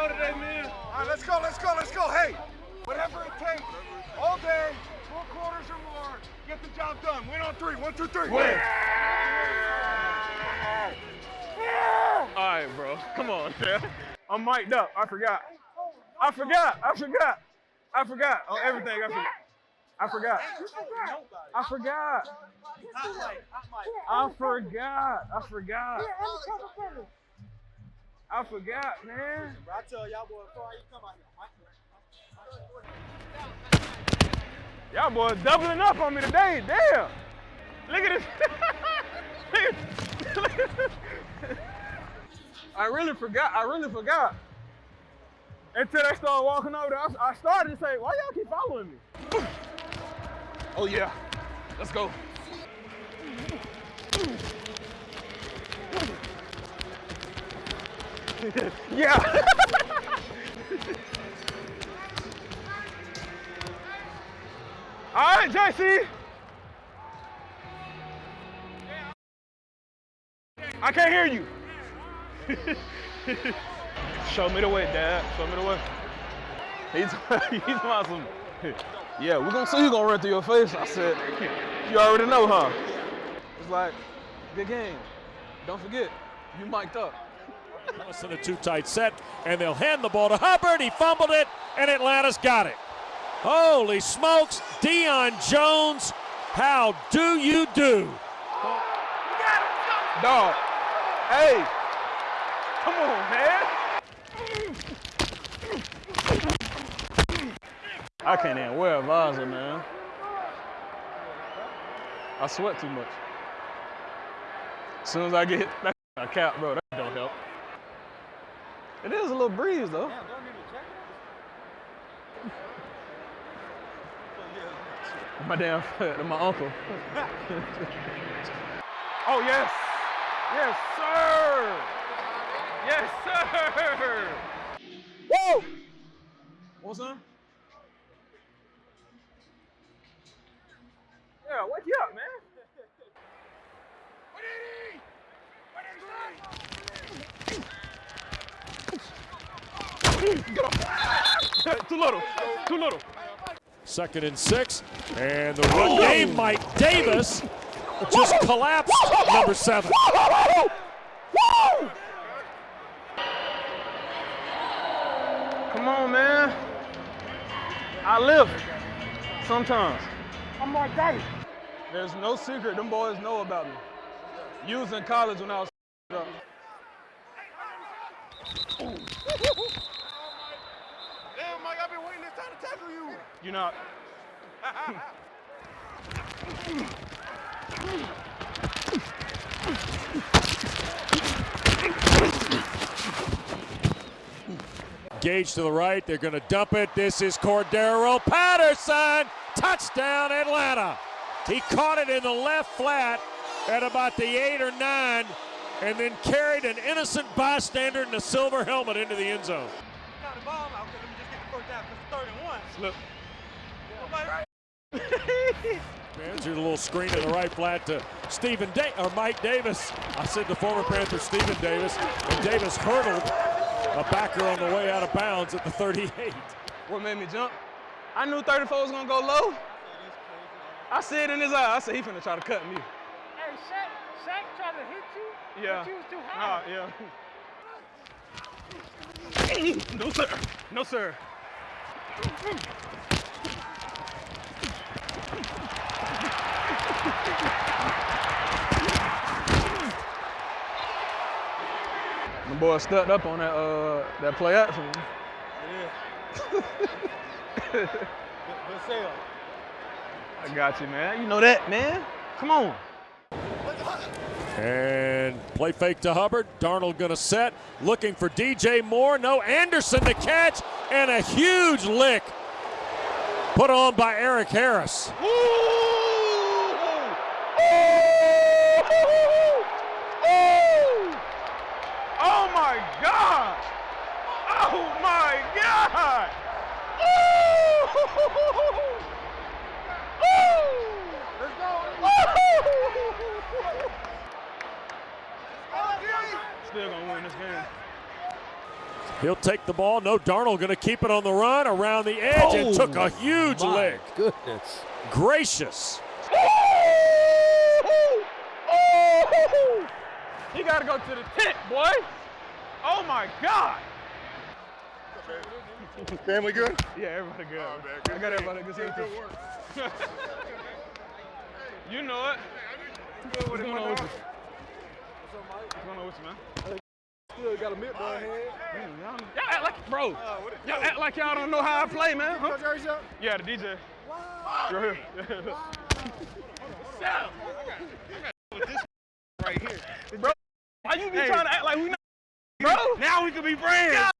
go today, man. All right, let's go, let's go, let's go. Hey, whatever it takes, all day, four quarters or more, get the job done. Win on three. One, two, three. Win. All right, bro. Come on, man. I'm mic'd up. I forgot. I forgot. I forgot. I forgot. On everything. I forgot. I forgot. I forgot. I forgot. I forgot. I forgot, man. I tell y'all boys before you come out here. Y'all boys doubling up on me today. Damn. Look at this. I really forgot. I really forgot. Until they started walking over there, I started to say, why y'all keep following me? Oh yeah, let's go. Yeah. All right, JC. I can't hear you. Show me the way, Dad. Show me the way. He's he's awesome. Yeah, we're gonna see who's gonna run through your face. I said, you already know, huh? It's like, good game. Don't forget, you mic'd up. Less in a too tight set, and they'll hand the ball to Hubbard. He fumbled it, and Atlanta's got it. Holy smokes, Deion Jones, how do you do? Dog, hey, come on, man. I can't even wear a visor, man. I sweat too much. As soon as I get back a cap, bro, that don't help. It is a little breeze, though. My damn, foot my uncle. oh, yes. Yes, sir. Yes, sir. Woo! What's up? Yeah, wake you up, man. Get up. Too little. Too little. Second and six, and the run oh. game, Mike Davis just collapsed number seven. Come on, man. I live sometimes. I'm Mark Davis. There's no secret them boys know about me. You was in college when I was up. Damn, Mike, I've been waiting this time to tackle you. You're not. Gage to the right. They're going to dump it. This is Cordarrelle Patterson. Touchdown, Atlanta. He caught it in the left flat at about the eight or nine and then carried an innocent bystander in a silver helmet into the end zone. Got the ball out, let me just get the first down because third and one. Slip. There's a little screen in the right flat to Stephen da- or Mike Davis. I said the former Panther Stephen Davis, and Davis hurdled a backer on the way out of bounds at the 38. What made me jump? I knew 34 was gonna go low. I see it in his eye. I said he finna try to cut me. Hey, Shaq, Shaq tried to hit you, Yeah. but you was too high. Ah, yeah. no sir. No sir. The boy stepped up on that uh that play action. Good, good sale. I got you, man. You know that, man. Come on. And play fake to Hubbard. Darnold gonna set, looking for DJ Moore. No, Anderson to catch, and a huge lick put on by Erik Harris. Oh my God! Oh my God! Let's go. Still gonna win this game. He'll take the ball. No, Darnold going to keep it on the run around the edge oh, and took a oh huge My leg. Goodness. Gracious. He got to go to the tent, boy. Oh my God. Family good? Yeah, everybody good. Oh, man, I got everybody good. Good, good work. You know it. What's with it, going on with you? What's going on with you, man? Still got a here. Man, Y'all, y'all act like, bro. Uh, Y'all act like y'all don't know how I play, man. Huh? Up? Yeah, the DJ. Right here. Right here. Why you be Hey. trying to act like we not, bro? Now we can be friends.